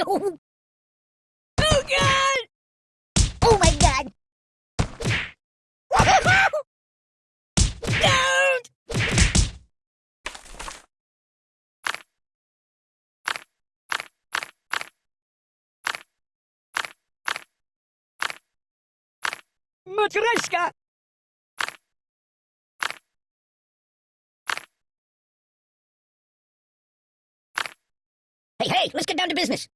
Oh god! Oh my god! Don't! Matryoshka! Hey, hey, let's get down to business.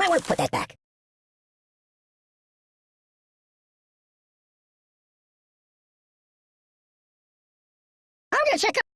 Might want to put that back. I'm gonna check up.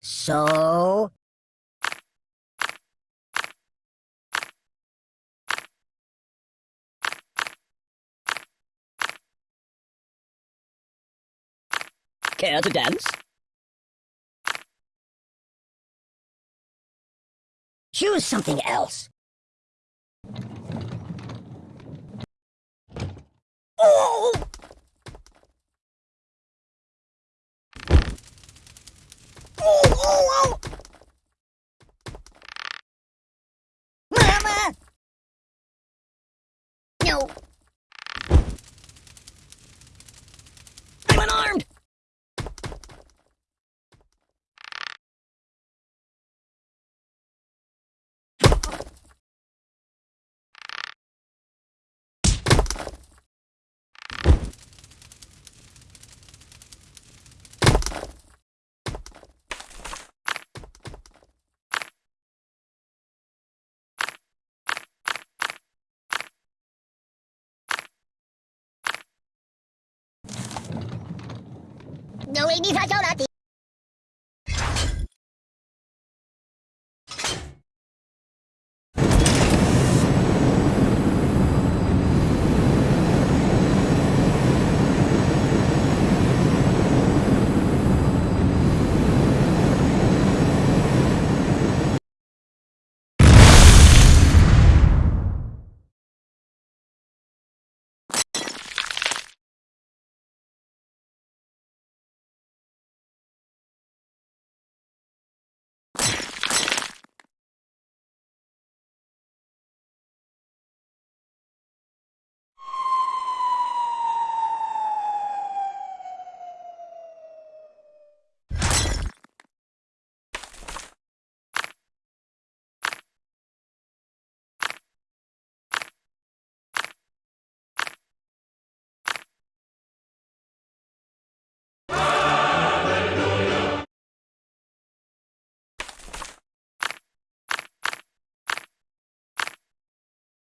So... Care to dance? Choose something else. Oh! 我为你 đi 了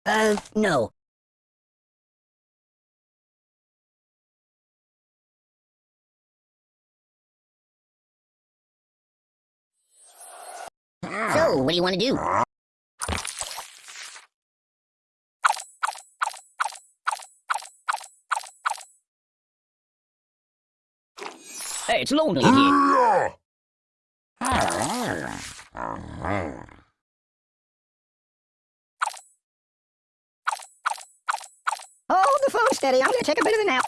Uh, no. So, what do you want to do? Hey, it's lonely here. Steady. I'm gonna take a bit of a nap.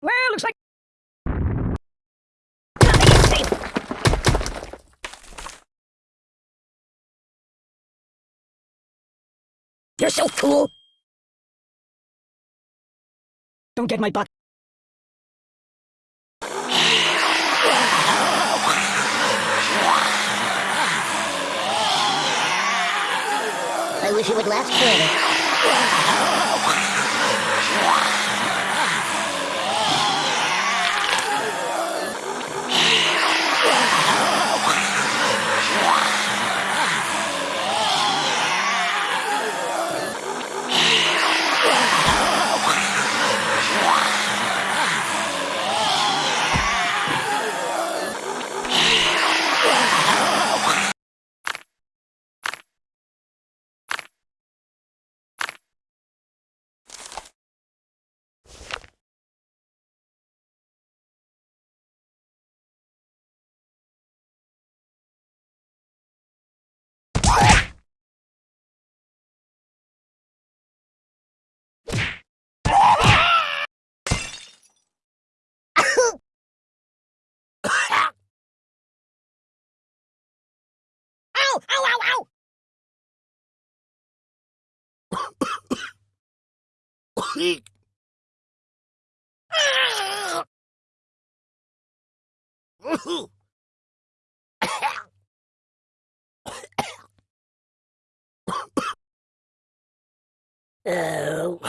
Well, looks like nothing is safe. You're so cool. Don't get my butt. It would last forever. Ow! Ow! Ow! Ow! Oh.